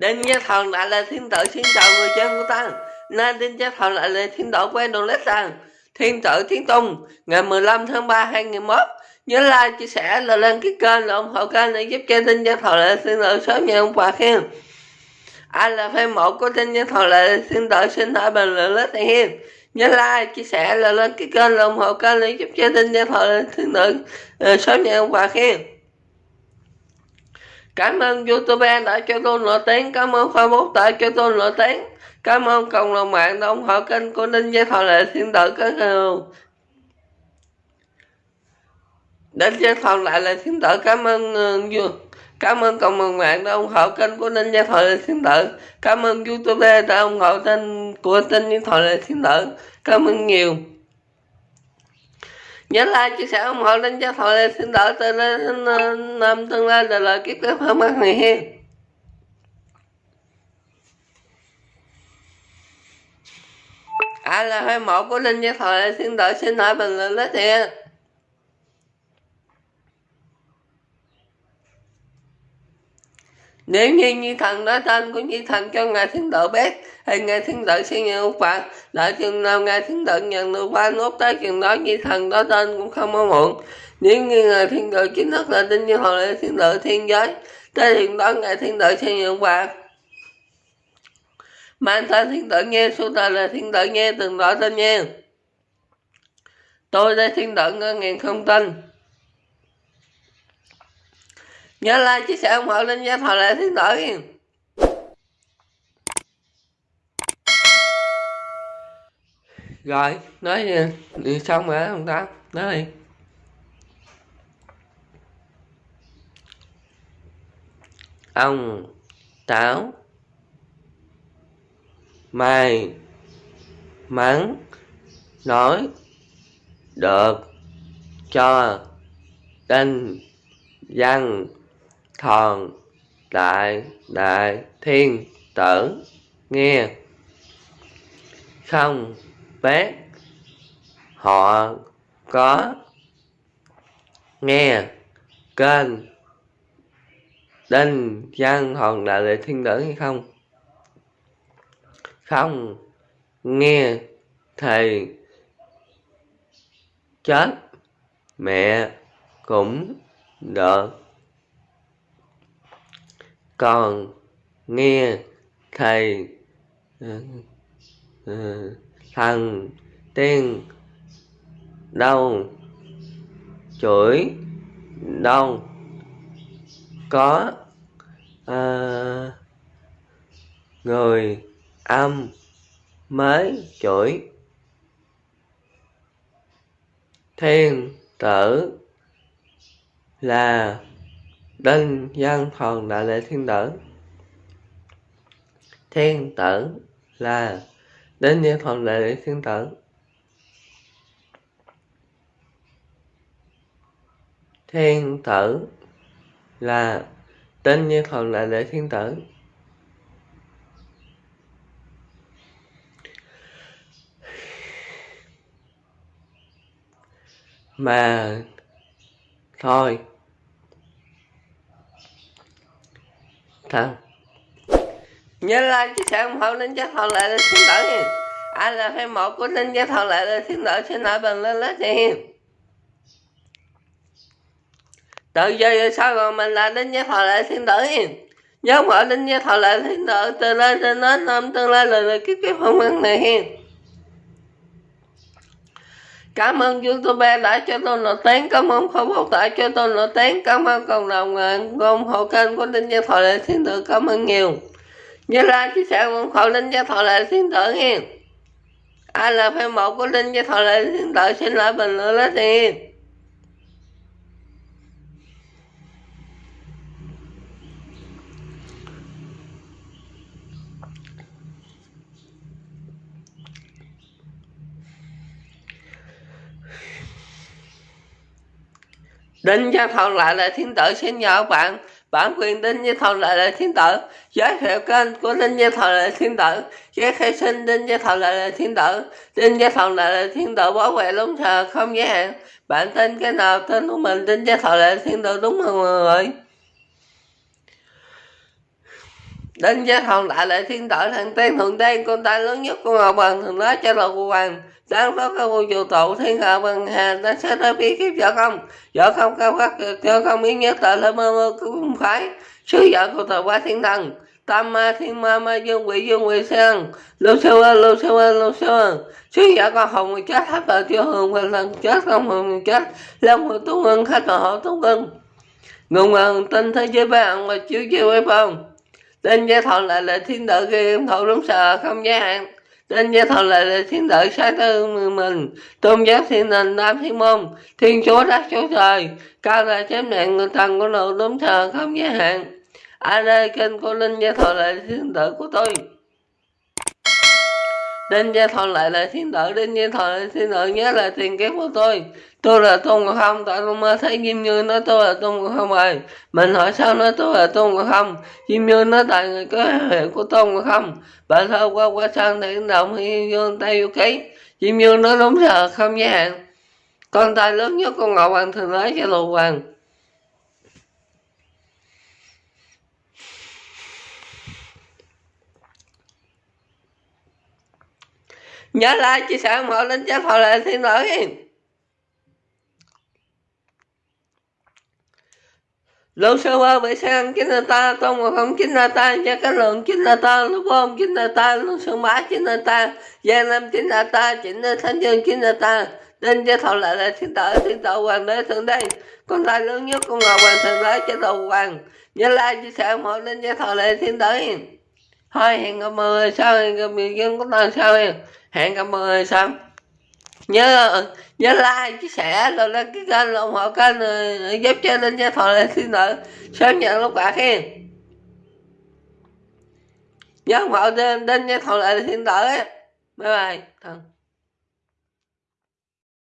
Đinh Gia Thần lại là thiên tử xin chào người chân của ta. Nên Đinh Gia Thần lại là thiên tử quen đồ lết rằng Thiên tử Thiên Tùng Ngày 15 tháng 3 2021 Nhớ like, chia sẻ, là lên cái kênh là ủng hộ kênh để giúp cho Đinh Gia Thần lại thiên tử sớm nhận ông quà khen. Ai là fan mộ của Đinh Gia Thần lại thiên tử xin hỏi bình luận lết này hiên. Nhớ like, chia sẻ, là lên cái kênh là ủng hộ kênh để giúp cho Đinh Gia Thần lại thiên tử ờ, sớm nhận ông quà khen. Cảm ơn YouTube đã cho tôi nổi tiếng, cảm ơn Facebook đã cho tôi nổi tiếng, cảm ơn cộng đồng mạng đã ủng hộ kênh của Đinh Gia Thọ Lệ. Thiên Tử các người. Đến Gia Thọ lại là Thiên Tử cảm ơn uh, Cảm ơn cộng đồng mạng đã ủng hộ kênh của Đinh Gia Thọ Lệ. Thiên Tử. Cảm ơn YouTube đã ủng hộ kênh của Ninh Gia Thọ Lệ. Thiên Tử. Cảm ơn nhiều nhớ like, chia sẻ ủng hộ đến cho thoại xin đỡ từ năm tương lai là lời kiếp kiếp hơn mắt này ai là hai mẫu của linh cho thoại xin đỡ xin hỏi bình luận đó tiền nếu như như thần nói tên của như thần cho ngài thiên tử biết, thì ngài thiên tử sẽ nhận phạt đợi chừng nào ngài thiên tử nhận được ba nốt tới chừng đó, như thần đó tên cũng không có muộn. Nếu như ngài thiên tử chính thức là tin như hồi lễ thiên tử thiên giới, tới chừng đó ngài thiên tử sẽ nhận phạt mang tên thiên tử nghe số tờ là thiên tử nghe, từng rõ tên nghe. Tôi đây thiên tử ngân ngàn không tin nhớ like chia sẻ ủng hộ lên nha thọ lại thiên tử rồi nói đi xong rồi không ta. Nói đi. Ông táo mai mắn nói được cho đinh văn thần, đại đại, thiên, tử, nghe. Không biết họ có nghe. Kênh. Đinh, văn, hòn, đại, lệ, thiên, tử hay không? Không, nghe. Thì chết. Mẹ cũng được còn nghe thầy ờ, ờ, thằng tên đau đâu chửi đâu có à, người âm mới chửi. Thiên tử là đinh dân thần đại lễ thiên tử. Thiên tử là đến dân thần đại lễ thiên tử. Thiên tử là đến dân thần đại lễ thiên tử. Mà thôi Thật. Nhớ like, chia sẻ ủng hộ Linh Giác Thọ lại là thiên tử nha Ai là fan một của Linh Giác Thọ lại là thiên tử xin lỗi bình lên lết nha Từ giờ sao còn mình là Linh Giác Thọ lại thiên tử nha Nhớ mở Linh Giác Thọ lại thiên tử từ lên trên nó năm tương lai là kiếp kiếp không ăn này Cảm ơn YouTube đã cho tôi nổi tiếng, cảm ơn Facebook đã cho tôi nổi tiếng, cảm ơn cộng đồng ủng hộ kênh của Đinh Gia Thọ Lệ Thiên Tử, cảm ơn nhiều. Nhớ like, chia sẻ ủng hộ Đinh Gia Thọ Lệ Thiên Tử nha. Ai là fan một của Đinh Gia Thọ Lệ Thiên Tử xin lại bình luận lên đi. Đinh Gia Thần lại là thiên tử xin nhờ bạn, bản quyền Đinh Gia Thần lại là thiên tử. Giới thiệu kênh của Đinh Gia Thần lại là thiên tử. Giới khai sinh Đinh Gia Thần lại là thiên tử. Đinh Gia Thần lại là thiên tử bảo vệ đúng thờ không giới hạn. Bạn tên cái nào tên của mình Đinh Gia Thần lại là thiên tử, đúng không mọi người? Đến với thằng đại lệ thiên tử thằng tiên thượng tiên con tay lớn nhất của ngọc bằng thường nói cho đầu của hoàng. Sáng đó các vô trụ tụ, thiên hạ bằng hà ta sẽ tới bí kiếp vợ không vợ không cao khắc vợ không biến nhất tại lên mơ mơ cũng phải sứ vợ của tờ quá thiên thần. Tam ma thiên ma ma dương quỷ dương quỷ sen lưu sơ ơ lưu sơ ơ lưu sơ ơ sứ vợ con hồng người chết hết rồi, chưa hường và lần chết, không hồng người chết. Lâm người tú ngân khách rồi, họ tu ngân. Ngùng ngần tinh thế giới bạn và chiếu chiếu với phong tên gia thọ lại là thiên tử game thọ đúng sợ không giới hạn tên gia thọ lại là thiên tử sai tư mình tôn giáo thiên đình tam thiên môn, thiên chúa đất chúa trời. Cao là chém nạn người thần của nội đúng sợ không giới hạn ai đây kênh của linh gia thọ lại là thiên tử của tôi đến gia thọ lại là thiên tử, đến gia thọ lại thiên tử nhớ là tiền kiếp của tôi. Tôi là Tôn ngộ Không, tại tôi mơ thấy Diêm Như nói tôi là Tôn ngộ Không rồi. Mình hỏi sao nói tôi là Tôn ngộ Không. Diêm Như nói tại người có hiệu của Tôn ngộ Không. Bà thơ qua qua sang thì động hi như tay vô ký. Diêm Như nói đúng giờ không giới hạn. Con tay lớn nhất con Ngọc Hoàng thường nói cho Lục Hoàng. Nhớ like, chia sẻ ủng hộ lên cho thọ là thiên tử lô sơ qua vệ sang chính là ta, tôn mà không chính là ta cho cái lượng chính là ta lúc bom chính là ta lúc sơn bá chính là ta, gia nam chính là ta chính là thánh dương chính là ta nên cho thọ lại là thiên tử thiên tử hoàng đế thượng đây con tay lớn nhất, con ngọc hoàng thượng đế cho đầu hoàng. Nhớ like, chia sẻ ủng hộ lên cho thọ lại thiên tử. Thôi, hẹn gặp mọi sau, hẹn gặp người dân của ta sau. hẹn gặp mọi người sau nhớ nhớ like, chia sẻ, rồi đăng ký kênh ủng hộ kênh ờ, giúp cho linh gia thọ lên xin nợ. Sớm nhận lúc bạc hen. Nhớ ủng hộ đến gia thọ lại xin lợi bye bye.